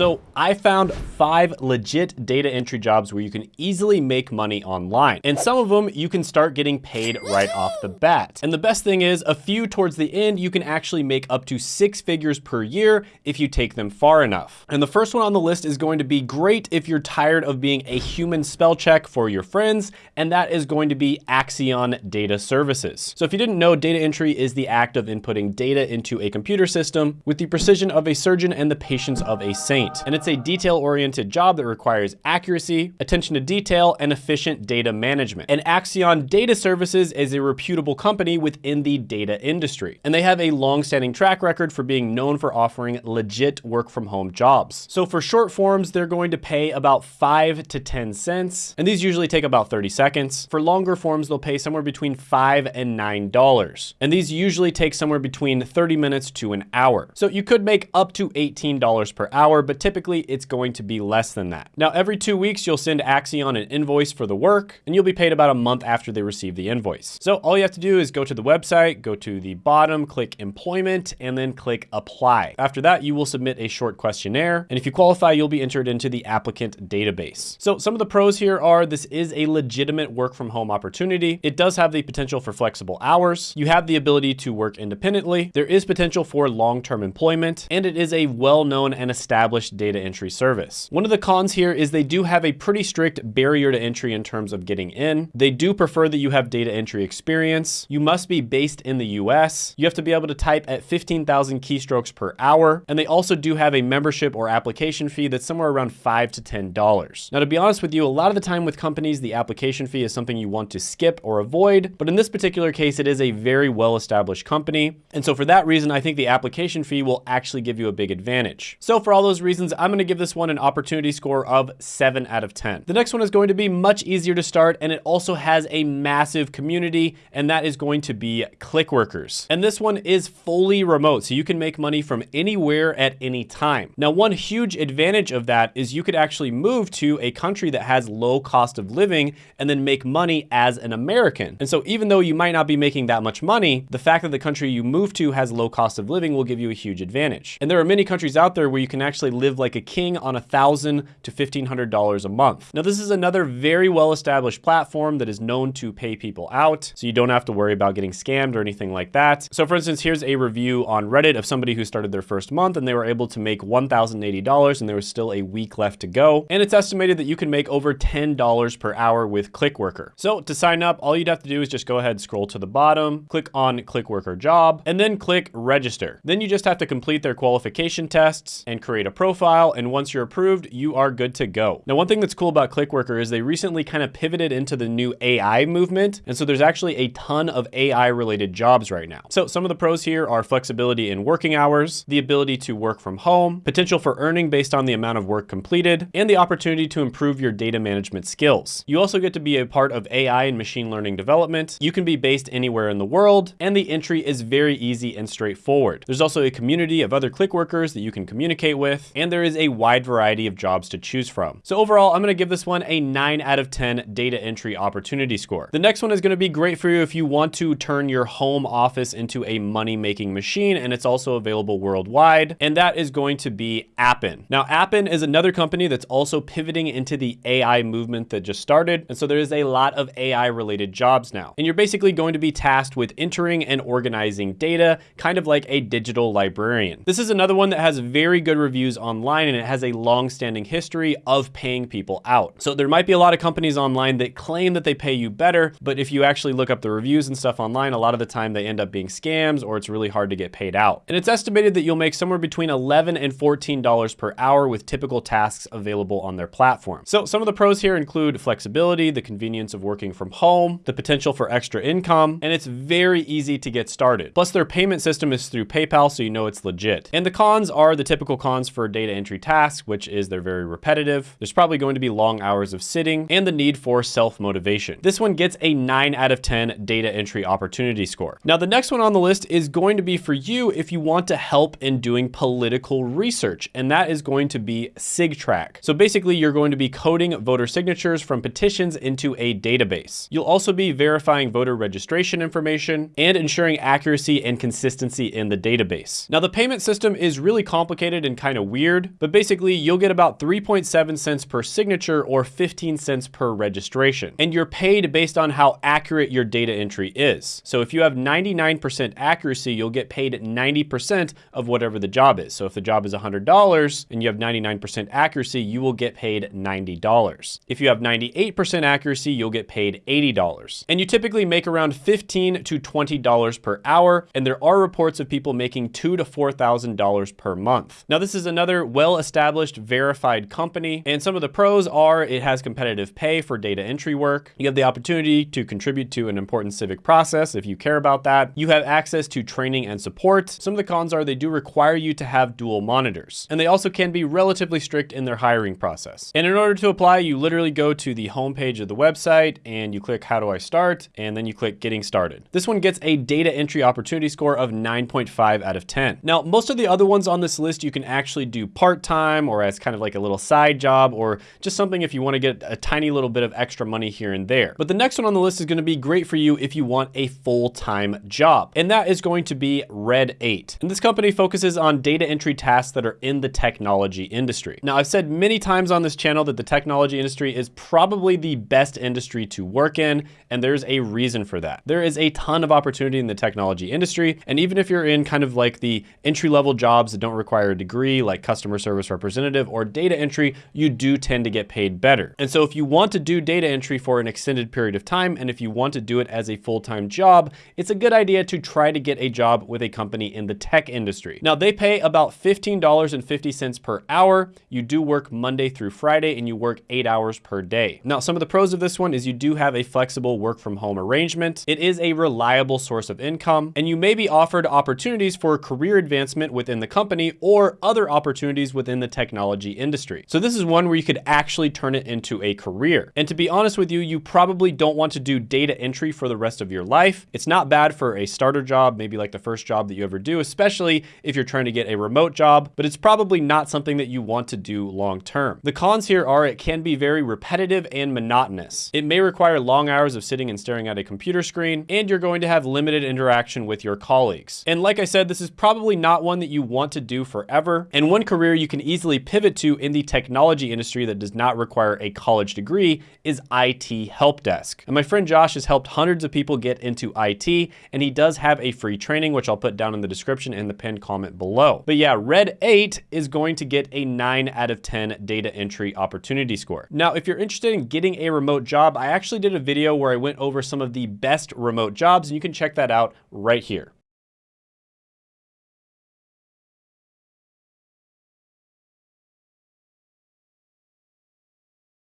So I found five legit data entry jobs where you can easily make money online. And some of them you can start getting paid right off the bat. And the best thing is a few towards the end, you can actually make up to six figures per year if you take them far enough. And the first one on the list is going to be great if you're tired of being a human spell check for your friends, and that is going to be Axion Data Services. So if you didn't know, data entry is the act of inputting data into a computer system with the precision of a surgeon and the patience of a saint. And it's a detail-oriented job that requires accuracy, attention to detail, and efficient data management. And Axion Data Services is a reputable company within the data industry. And they have a long-standing track record for being known for offering legit work from home jobs. So for short forms, they're going to pay about five to 10 cents. And these usually take about 30 seconds. For longer forms, they'll pay somewhere between five and $9. And these usually take somewhere between 30 minutes to an hour. So you could make up to $18 per hour, but typically it's going to be less than that. Now, every two weeks, you'll send Axion an invoice for the work, and you'll be paid about a month after they receive the invoice. So all you have to do is go to the website, go to the bottom, click employment, and then click apply. After that, you will submit a short questionnaire. And if you qualify, you'll be entered into the applicant database. So some of the pros here are this is a legitimate work from home opportunity. It does have the potential for flexible hours. You have the ability to work independently. There is potential for long-term employment, and it is a well-known and established data entry service. One of the cons here is they do have a pretty strict barrier to entry in terms of getting in. They do prefer that you have data entry experience. You must be based in the US. You have to be able to type at 15,000 keystrokes per hour. And they also do have a membership or application fee that's somewhere around five to $10. Now, to be honest with you, a lot of the time with companies, the application fee is something you want to skip or avoid. But in this particular case, it is a very well-established company. And so for that reason, I think the application fee will actually give you a big advantage. So for all those reasons, I'm gonna give this one an opportunity score of seven out of 10. The next one is going to be much easier to start and it also has a massive community and that is going to be Clickworkers. And this one is fully remote, so you can make money from anywhere at any time. Now, one huge advantage of that is you could actually move to a country that has low cost of living and then make money as an American. And so even though you might not be making that much money, the fact that the country you move to has low cost of living will give you a huge advantage. And there are many countries out there where you can actually live like a king on a thousand to $1,500 a month. Now, this is another very well-established platform that is known to pay people out, so you don't have to worry about getting scammed or anything like that. So for instance, here's a review on Reddit of somebody who started their first month and they were able to make $1,080 and there was still a week left to go. And it's estimated that you can make over $10 per hour with ClickWorker. So to sign up, all you'd have to do is just go ahead, scroll to the bottom, click on ClickWorker job, and then click register. Then you just have to complete their qualification tests and create a profile. And once you're approved, you are good to go. Now, one thing that's cool about ClickWorker is they recently kind of pivoted into the new AI movement. And so there's actually a ton of AI related jobs right now. So some of the pros here are flexibility in working hours, the ability to work from home, potential for earning based on the amount of work completed, and the opportunity to improve your data management skills. You also get to be a part of AI and machine learning development. You can be based anywhere in the world, and the entry is very easy and straightforward. There's also a community of other click workers that you can communicate with, and there is a wide variety of jobs to choose from. So overall, I'm gonna give this one a nine out of 10 data entry opportunity score. The next one is gonna be great for you if you want to turn your home office into a money-making machine, and it's also available worldwide, and that is going to be Appen. Now, Appen is another company that's also pivoting into the AI movement that just started, and so there is a lot of AI-related jobs now. And you're basically going to be tasked with entering and organizing data, kind of like a digital librarian. This is another one that has very good reviews online, and it has a long-standing history of paying people out. So there might be a lot of companies online that claim that they pay you better, but if you actually look up the reviews and stuff online, a lot of the time they end up being scams or it's really hard to get paid out. And it's estimated that you'll make somewhere between 11 and $14 per hour with typical tasks available on their platform. So some of the pros here include flexibility, the convenience of working from home, the potential for extra income, and it's very easy to get started. Plus their payment system is through PayPal, so you know it's legit. And the cons are the typical cons for data entry tasks, which is they're very repetitive. There's probably going to be long hours of sitting and the need for self-motivation. This one gets a nine out of 10 data entry opportunity score. Now, the next one on the list is going to be for you if you want to help in doing political research, and that is going to be SigTrack. So basically, you're going to be coding voter signatures from petitions into a database. You'll also be verifying voter registration information and ensuring accuracy and consistency in the database. Now, the payment system is really complicated and kind of weird weird, but basically you'll get about 3.7 cents per signature or 15 cents per registration. And you're paid based on how accurate your data entry is. So if you have 99% accuracy, you'll get paid 90% of whatever the job is. So if the job is $100 and you have 99% accuracy, you will get paid $90. If you have 98% accuracy, you'll get paid $80. And you typically make around 15 to $20 per hour. And there are reports of people making two to $4,000 per month. Now, this is another well-established verified company. And some of the pros are it has competitive pay for data entry work. You have the opportunity to contribute to an important civic process if you care about that. You have access to training and support. Some of the cons are they do require you to have dual monitors. And they also can be relatively strict in their hiring process. And in order to apply, you literally go to the homepage of the website and you click how do I start? And then you click getting started. This one gets a data entry opportunity score of 9.5 out of 10. Now, most of the other ones on this list you can actually do part-time or as kind of like a little side job or just something if you want to get a tiny little bit of extra money here and there. But the next one on the list is going to be great for you if you want a full-time job. And that is going to be Red 8. And this company focuses on data entry tasks that are in the technology industry. Now, I've said many times on this channel that the technology industry is probably the best industry to work in, and there's a reason for that. There is a ton of opportunity in the technology industry, and even if you're in kind of like the entry-level jobs that don't require a degree, like customer service representative or data entry, you do tend to get paid better. And so if you want to do data entry for an extended period of time, and if you want to do it as a full-time job, it's a good idea to try to get a job with a company in the tech industry. Now, they pay about $15.50 per hour. You do work Monday through Friday, and you work eight hours per day. Now, some of the pros of this one is you do have a flexible work from home arrangement. It is a reliable source of income, and you may be offered opportunities for career advancement within the company or other opportunities within the technology industry. So this is one where you could actually turn it into a career. And to be honest with you, you probably don't want to do data entry for the rest of your life. It's not bad for a starter job, maybe like the first job that you ever do, especially if you're trying to get a remote job, but it's probably not something that you want to do long term. The cons here are it can be very repetitive and monotonous. It may require long hours of sitting and staring at a computer screen, and you're going to have limited interaction with your colleagues. And like I said, this is probably not one that you want to do forever, and one career you can easily pivot to in the technology industry that does not require a college degree is IT help desk. And my friend Josh has helped hundreds of people get into IT, and he does have a free training, which I'll put down in the description and the pinned comment below. But yeah, Red 8 is going to get a 9 out of 10 data entry opportunity score. Now, if you're interested in getting a remote job, I actually did a video where I went over some of the best remote jobs, and you can check that out right here.